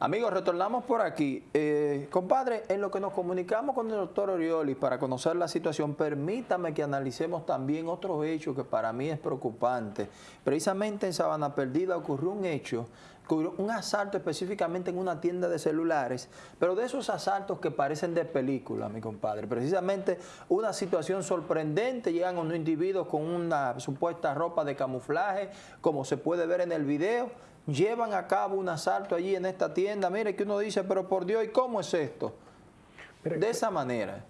Amigos, retornamos por aquí. Eh, compadre, en lo que nos comunicamos con el doctor Orioli para conocer la situación, permítame que analicemos también otro hecho que para mí es preocupante. Precisamente en Sabana Perdida ocurrió un hecho, un asalto específicamente en una tienda de celulares, pero de esos asaltos que parecen de película, mi compadre. Precisamente una situación sorprendente, llegan unos individuos con una supuesta ropa de camuflaje, como se puede ver en el video, llevan a cabo un asalto allí en esta tienda. Mire que uno dice, pero por Dios, ¿y cómo es esto? de esa manera.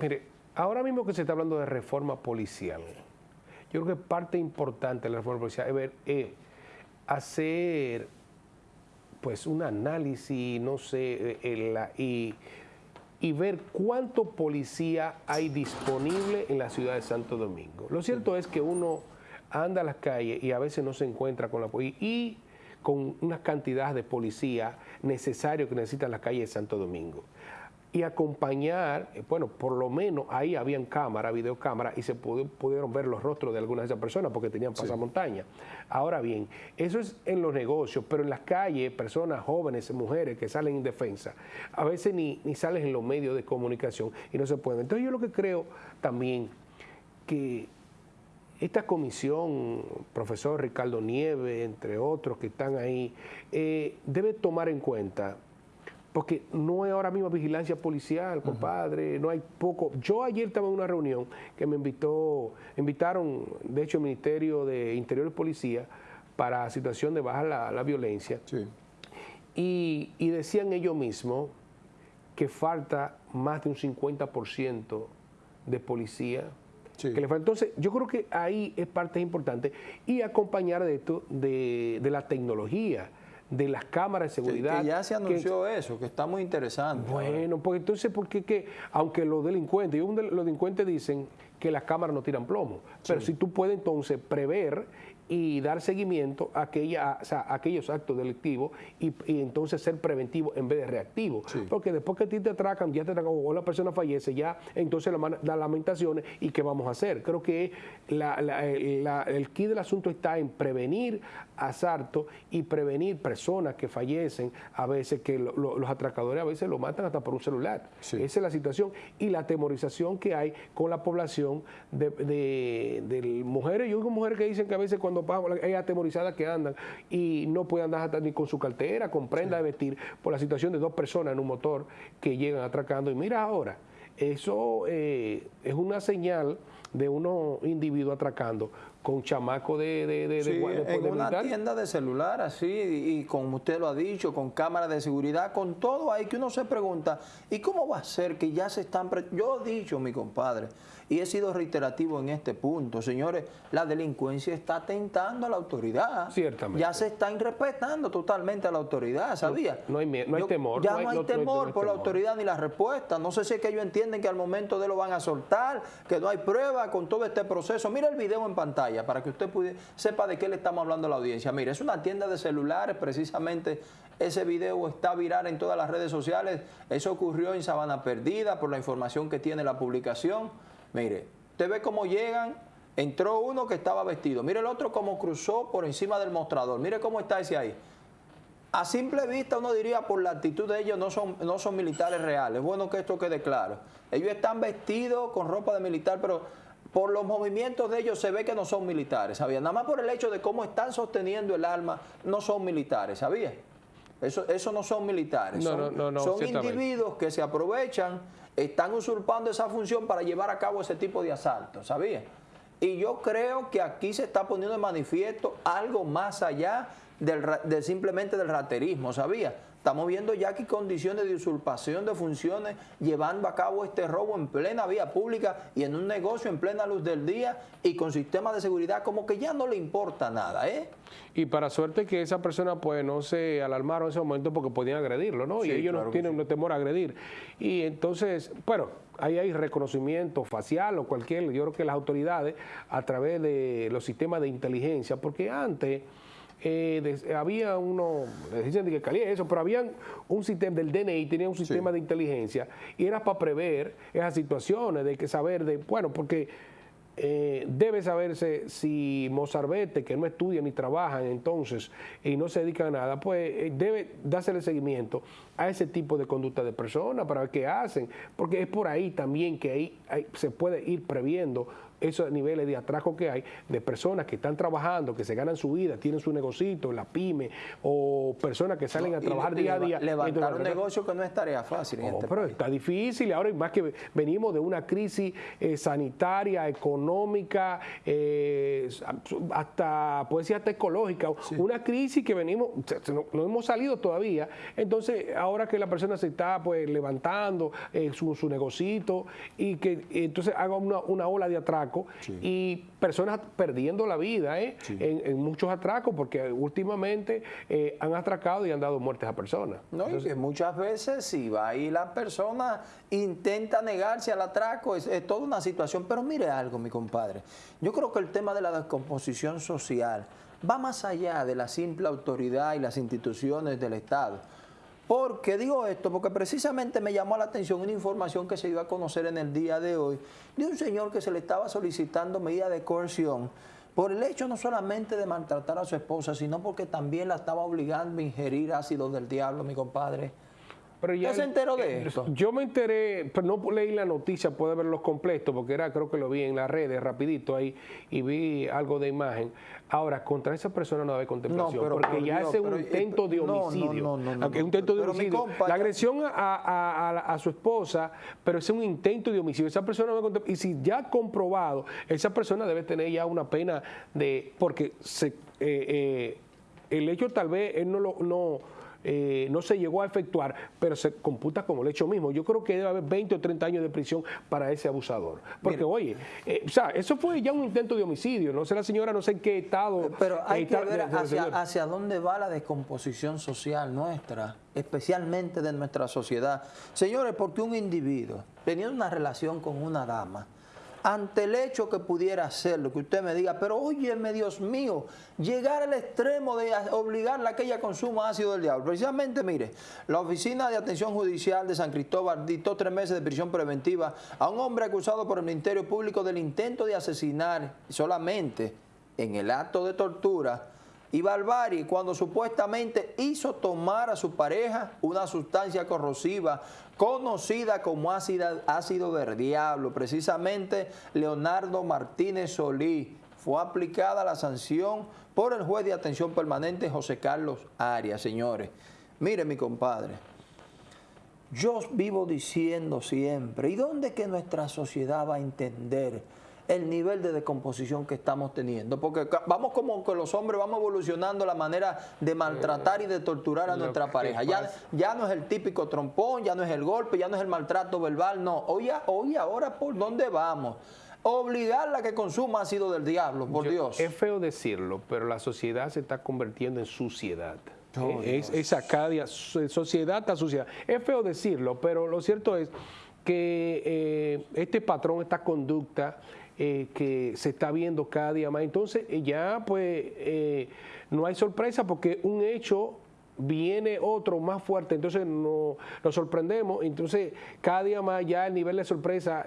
Mire, ahora mismo que se está hablando de reforma policial, yo creo que parte importante de la reforma policial es ver, eh, hacer pues un análisis, no sé, eh, y, y, ver cuánto policía hay disponible en la ciudad de Santo Domingo. Lo cierto es que uno anda a las calles y a veces no se encuentra con la policía y con una cantidad de policía necesario que necesitan las calles de Santo Domingo. Y acompañar, eh, bueno, por lo menos ahí habían cámara, videocámara, y se pudieron ver los rostros de algunas de esas personas porque tenían pasamontaña. Ahora bien, eso es en los negocios, pero en las calles, personas jóvenes, mujeres que salen indefensas, a veces ni, ni salen en los medios de comunicación y no se pueden. Entonces yo lo que creo también que esta comisión, profesor Ricardo Nieve, entre otros que están ahí, eh, debe tomar en cuenta, porque no hay ahora mismo vigilancia policial, compadre, no hay poco. Yo ayer estaba en una reunión que me invitó, invitaron, de hecho, el Ministerio de Interior y Policía para situación de bajar la, violencia. Y, y decían ellos mismos que falta más de un 50% de policía entonces, yo creo que ahí es parte importante y acompañar de esto de, la tecnología de las cámaras de seguridad. que ya se anunció eso, que está muy interesante. Bueno, pues entonces, porque que, aunque los delincuentes, los delincuentes dicen que las cámaras no tiran plomo, pero si tú puedes entonces prever y dar seguimiento a, aquella, aquellos actos delictivos y, entonces ser preventivo en vez de reactivo. Porque después que a ti te atracan, ya te atracan o la persona fallece, ya entonces las lamentaciones y qué vamos a hacer. Creo que el key del asunto está en prevenir asaltos y prevenir personas que fallecen, a veces que los atracadores a veces lo matan hasta por un celular. Esa es la situación y la temorización que hay con la población de, de mujeres. Yo digo mujeres que dicen que a veces cuando hay atemorizadas que andan y no pueden andar hasta ni con su cartera, con prenda de vestir, por la situación de dos personas en un motor que llegan atracando. Y mira ahora, eso eh, es una señal de unos individuos atracando con chamaco de, de, de, sí, en una tienda de celular así y, como usted lo ha dicho con cámaras de seguridad con todo ahí que uno se pregunta y cómo va a ser que ya se están yo he dicho mi compadre y he sido reiterativo en este punto señores la delincuencia está tentando a la autoridad ciertamente ya se está irrespetando totalmente a la autoridad ¿sabía? no, hay, no hay temor ya no hay, temor por la autoridad ni la respuesta no sé si es que ellos entienden que al momento de lo van a soltar que no hay prueba con todo este proceso mira el video en pantalla para que usted sepa de qué le estamos hablando a la audiencia. Mire, es una tienda de celulares, precisamente ese video está viral en todas las redes sociales. Eso ocurrió en Sabana Perdida por la información que tiene la publicación. Mire, usted ve cómo llegan, entró uno que estaba vestido. Mire el otro cómo cruzó por encima del mostrador. Mire cómo está ese ahí. A simple vista uno diría por la actitud de ellos no son, no son militares reales. Bueno que esto quede claro. Ellos están vestidos con ropa de militar, pero por los movimientos de ellos se ve que no son militares, ¿sabía? Nada más por el hecho de cómo están sosteniendo el arma, no son militares, ¿sabía? Eso, eso no son militares, son, individuos que se aprovechan, están usurpando esa función para llevar a cabo ese tipo de asaltos, ¿sabía? Y yo creo que aquí se está poniendo en manifiesto algo más allá del, de simplemente del raterismo, ¿sabía? Estamos viendo ya aquí condiciones de usurpación de funciones llevando a cabo este robo en plena vía pública y en un negocio en plena luz del día y con sistemas de seguridad como que ya no le importa nada, ¿eh? Y para suerte que esa persona pues no se alarmaron en ese momento porque podían agredirlo, ¿no? y ellos no tienen temor a agredir. Y entonces, bueno, ahí hay reconocimiento facial o cualquier, yo creo que las autoridades a través de los sistemas de inteligencia, porque antes eh, había uno, dicen que calía eso, pero había un sistema del DNI, tenía un sistema de inteligencia y era para prever esas situaciones, de que saber, de bueno, porque eh, debe saberse si Mozarbete, que no estudia ni trabajan entonces y no se dedica a nada, pues eh, debe dársele seguimiento a ese tipo de conducta de personas para ver qué hacen, porque es por ahí también que ahí se puede ir previendo esos niveles de atraco que hay de personas que están trabajando, que se ganan su vida, tienen su negocito, la pyme, o personas que salen a trabajar día a día. Levantar un negocio que no es tarea fácil. Este pero está difícil, ahora más que venimos de una crisis eh, sanitaria, económica, eh, hasta, puede ser hasta ecológica, una crisis que venimos, no, hemos salido todavía, entonces ahora que la persona se está pues levantando eh, su, su negocito y que entonces haga una, una ola de atraco, y personas perdiendo la vida ¿eh? en, muchos atracos porque últimamente eh, han atracado y han dado muertes a personas. No, y que muchas veces si va ahí la persona intenta negarse al atraco, es, es toda una situación. Pero mire algo, mi compadre, yo creo que el tema de la descomposición social va más allá de la simple autoridad y las instituciones del Estado. ¿Por qué digo esto? Porque precisamente me llamó la atención una información que se iba a conocer en el día de hoy de un señor que se le estaba solicitando medida de coerción por el hecho no solamente de maltratar a su esposa, sino porque también la estaba obligando a ingerir ácido del diablo, mi compadre. Pero ya se enteró de esto? Yo me enteré, pero no leí la noticia, puede verlos completos, porque era, creo que lo vi en las redes rapidito ahí y vi algo de imagen. Ahora, contra esa persona no debe contemplación, porque ya es un intento de homicidio. No, no, no, un intento de homicidio. la agresión a, su esposa, pero es un intento de homicidio. Esa persona no debe Y si ya comprobado, esa persona debe tener ya una pena de... Porque se, eh, eh, el hecho tal vez él no lo... No, eh, no se llegó a efectuar, pero se computa como el hecho mismo. Yo creo que debe haber 20 o 30 años de prisión para ese abusador. Porque, oye, eh, o sea, eso fue ya un intento de homicidio. No sé la señora, no sé en qué estado. Pero hay que ver hacia, hacia dónde va la descomposición social nuestra, especialmente de nuestra sociedad. Señores, porque un individuo teniendo una relación con una dama, ante el hecho que pudiera ser, lo que usted me diga, pero óyeme, Dios mío, llegar al extremo de obligarla a que ella consuma ácido del diablo. Precisamente, mire, la Oficina de Atención Judicial de San Cristóbal dictó tres meses de prisión preventiva a un hombre acusado por el Ministerio Público del intento de asesinar solamente en el acto de tortura y barbarie cuando supuestamente hizo tomar a su pareja una sustancia corrosiva conocida como ácido, ácido del diablo. Precisamente Leonardo Martínez Solí fue aplicada la sanción por el juez de atención permanente José Carlos Arias, señores. Mire mi compadre, yo vivo diciendo siempre, ¿y dónde que nuestra sociedad va a entender el nivel de descomposición que estamos teniendo. Porque vamos como que los hombres vamos evolucionando la manera de maltratar y de torturar a nuestra pareja. Ya, ya no es el típico trompón, ya no es el golpe, ya no es el maltrato verbal, no. Hoy, hoy ahora, ¿por dónde vamos? Obligarla a que consuma ácido del diablo, por Dios. Es feo decirlo, pero la sociedad se está convirtiendo en suciedad. Oh, es, esa cada día, sociedad a sociedad. Es feo decirlo, pero lo cierto es que eh, este patrón, esta conducta, eh, que se está viendo cada día más. Entonces eh, ya pues eh, no hay sorpresa porque un hecho viene otro más fuerte, entonces no, nos sorprendemos, entonces cada día más ya el nivel de sorpresa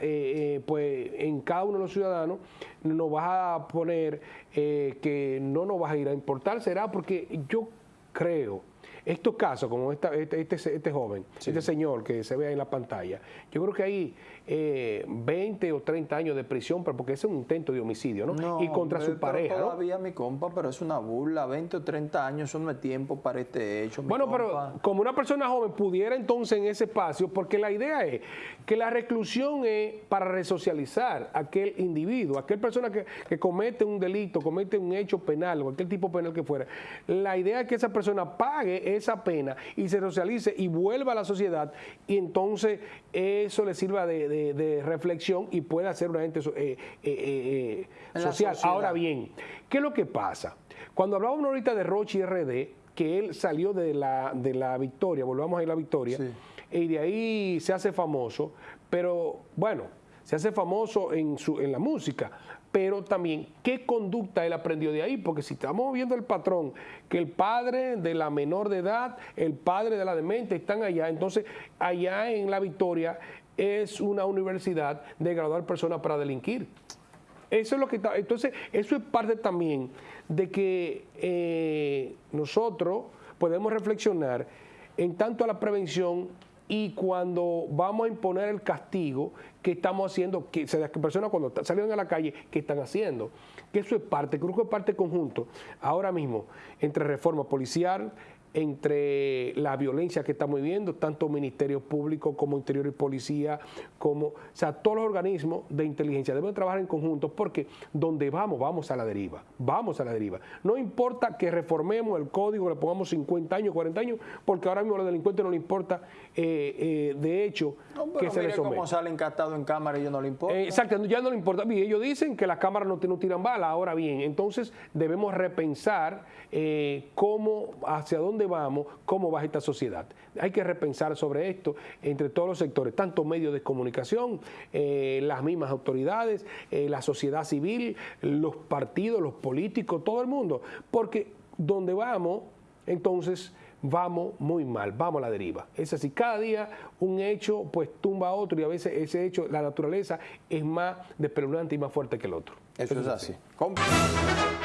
pues en cada uno de los ciudadanos nos va a poner que no nos va a ir a importar, será porque yo creo estos casos, como esta, este, este, este, joven, este señor que se ve en la pantalla, yo creo que hay eh, 20 o 30 años de prisión, porque es un intento de homicidio, ¿no? y contra su pareja. Todavía, mi compa, pero es una burla. 20 o 30 años, eso no es tiempo para este hecho. bueno, pero como una persona joven pudiera entonces en ese espacio, porque la idea es que la reclusión es para resocializar a aquel individuo, aquel persona que, que comete un delito, comete un hecho penal, cualquier tipo penal que fuera. La idea es que esa persona pague esa pena y se socialice y vuelva a la sociedad y entonces eso le sirva de, reflexión y pueda ser una ente eh, eh, eh, social. Ahora bien, ¿qué es lo que pasa? Cuando hablábamos ahorita de Rochi RD, que él salió de la, de la victoria, volvamos a ir a la victoria, y de ahí se hace famoso, pero bueno, se hace famoso en, su, en la música, pero también qué conducta él aprendió de ahí, porque si estamos viendo el patrón, que el padre de la menor de edad, el padre de la demente están allá, entonces allá en La Victoria es una universidad de graduar personas para delinquir. Eso es lo que está. Entonces, eso es parte también de que eh, nosotros podemos reflexionar en tanto a la prevención y cuando vamos a imponer el castigo que estamos haciendo, que las personas cuando salieron a la calle, ¿qué están haciendo? Que eso es parte, creo que es parte conjunto, ahora mismo, entre reforma policial, entre la violencia que estamos viviendo, tanto Ministerio Público como Interior y Policía, como, o sea, todos los organismos de inteligencia deben trabajar en conjunto porque donde vamos, vamos a la deriva, vamos a la deriva. No importa que reformemos el código, le pongamos 50 años, 40 años, porque ahora mismo a los delincuentes no le importa, eh, eh, de hecho, que se les cómo salen captados en cámara y ellos no le importa. Eh, exacto, ya no le importa. Bien, ellos dicen que las cámaras no, no tiran bala, ahora bien, entonces debemos repensar cómo, hacia dónde vamos, cómo va esta sociedad. Hay que repensar sobre esto entre todos los sectores, tanto medios de comunicación, eh, las mismas autoridades, eh, la sociedad civil, los partidos, los políticos, todo el mundo. Porque donde vamos, entonces vamos muy mal, vamos a la deriva. Es así, cada día un hecho pues tumba a otro y a veces ese hecho, la naturaleza es más despeluznante y más fuerte que el otro. Eso, es así. así.